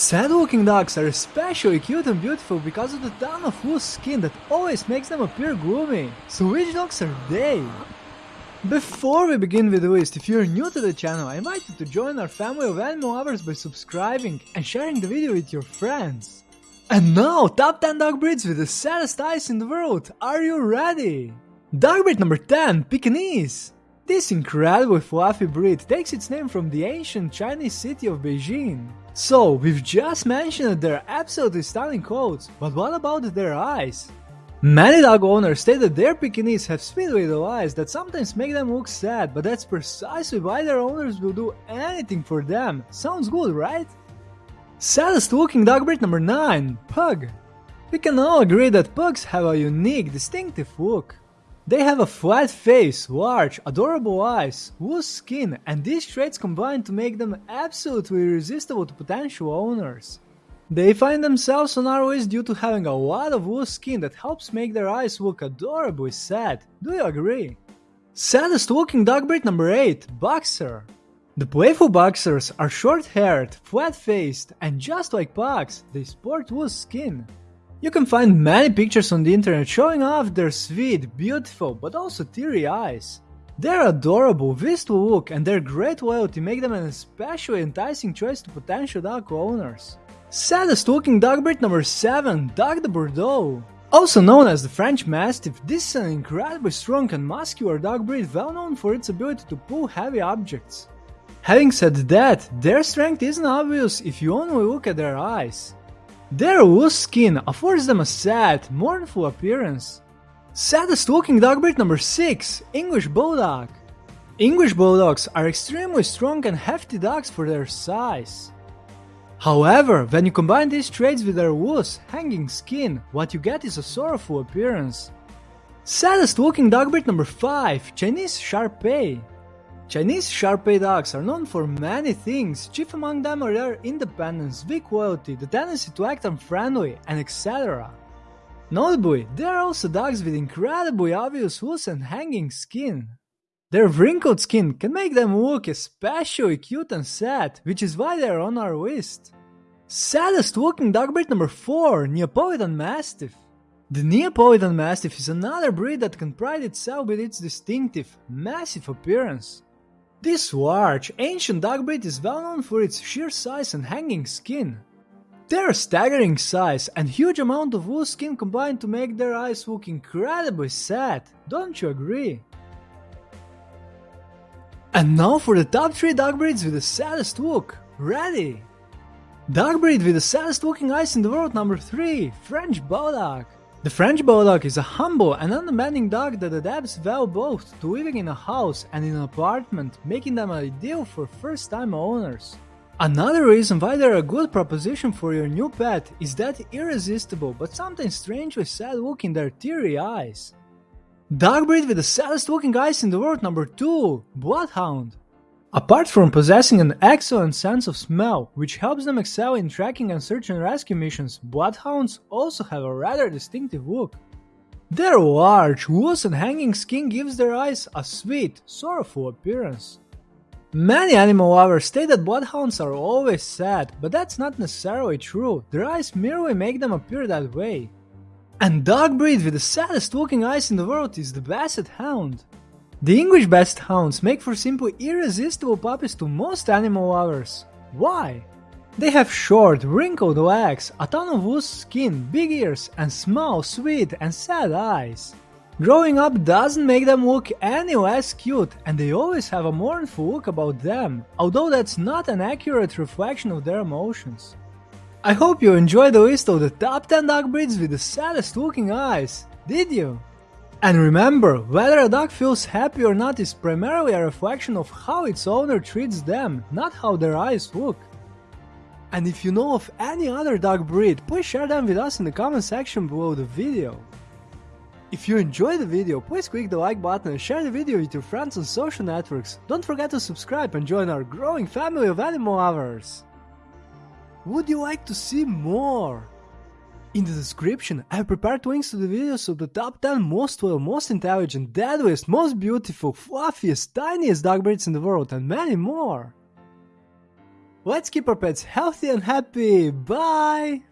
Sad looking dogs are especially cute and beautiful because of the ton of loose skin that always makes them appear gloomy. So which dogs are they? Before we begin with the list, if you're new to the channel, I invite you to join our family of animal lovers by subscribing and sharing the video with your friends. And now, top 10 dog breeds with the saddest eyes in the world. Are you ready? Dog breed number 10, Pekingese. This incredibly fluffy breed takes its name from the ancient Chinese city of Beijing. So, we've just mentioned their absolutely stunning coats, but what about their eyes? Many dog owners say that their Pekingese have sweet little eyes that sometimes make them look sad, but that's precisely why their owners will do anything for them. Sounds good, right? Saddest looking dog breed number 9, Pug. We can all agree that pugs have a unique, distinctive look. They have a flat face, large, adorable eyes, loose skin, and these traits combine to make them absolutely irresistible to potential owners. They find themselves on our list due to having a lot of loose skin that helps make their eyes look adorably sad. Do you agree? Saddest looking dog breed number 8, Boxer. The playful boxers are short-haired, flat-faced, and just like pugs, they sport loose skin. You can find many pictures on the internet showing off their sweet, beautiful, but also teary eyes. Their adorable, wistful look and their great loyalty make them an especially enticing choice to potential dog owners. Saddest looking dog breed number 7, Dogue de Bordeaux. Also known as the French Mastiff, this is an incredibly strong and muscular dog breed well known for its ability to pull heavy objects. Having said that, their strength isn't obvious if you only look at their eyes. Their loose skin affords them a sad, mournful appearance. Saddest looking dog breed number 6, English Bulldog. English Bulldogs are extremely strong and hefty dogs for their size. However, when you combine these traits with their loose, hanging skin, what you get is a sorrowful appearance. Saddest looking dog breed number 5, Chinese Shar-Pei. Chinese Shar-Pei dogs are known for many things, chief among them are their independence, weak loyalty, the tendency to act unfriendly, and etc. Notably, they are also dogs with incredibly obvious loose and hanging skin. Their wrinkled skin can make them look especially cute and sad, which is why they are on our list. Saddest looking dog breed number 4, Neapolitan Mastiff. The Neapolitan Mastiff is another breed that can pride itself with its distinctive, massive appearance. This large, ancient dog breed is well known for its sheer size and hanging skin. Their staggering size and huge amount of loose skin combine to make their eyes look incredibly sad, don't you agree? And now for the top 3 dog breeds with the saddest look. Ready? Dog breed with the saddest looking eyes in the world number 3, French Bulldog. The French Bulldog is a humble and undemanding dog that adapts well both to living in a house and in an apartment, making them ideal for first-time owners. Another reason why they're a good proposition for your new pet is that irresistible but sometimes strangely sad look in their teary eyes. Dog breed with the saddest looking eyes in the world number 2, Bloodhound. Apart from possessing an excellent sense of smell, which helps them excel in tracking and search and rescue missions, bloodhounds also have a rather distinctive look. Their large, loose and hanging skin gives their eyes a sweet, sorrowful appearance. Many animal lovers state that bloodhounds are always sad, but that's not necessarily true, their eyes merely make them appear that way. And dog breed with the saddest looking eyes in the world is the Basset Hound. The English Basset Hounds make for simple irresistible puppies to most animal lovers. Why? They have short, wrinkled legs, a ton of loose skin, big ears, and small, sweet, and sad eyes. Growing up doesn't make them look any less cute, and they always have a mournful look about them, although that's not an accurate reflection of their emotions. I hope you enjoyed the list of the top 10 dog breeds with the saddest looking eyes, did you? And remember, whether a dog feels happy or not is primarily a reflection of how its owner treats them, not how their eyes look. And if you know of any other dog breed, please share them with us in the comment section below the video. If you enjoyed the video, please click the like button and share the video with your friends on social networks. Don't forget to subscribe and join our growing family of animal lovers. Would you like to see more? In the description, I have prepared links to the videos of the top 10 most loyal, most intelligent, deadliest, most beautiful, fluffiest, tiniest dog breeds in the world and many more. Let's keep our pets healthy and happy. Bye!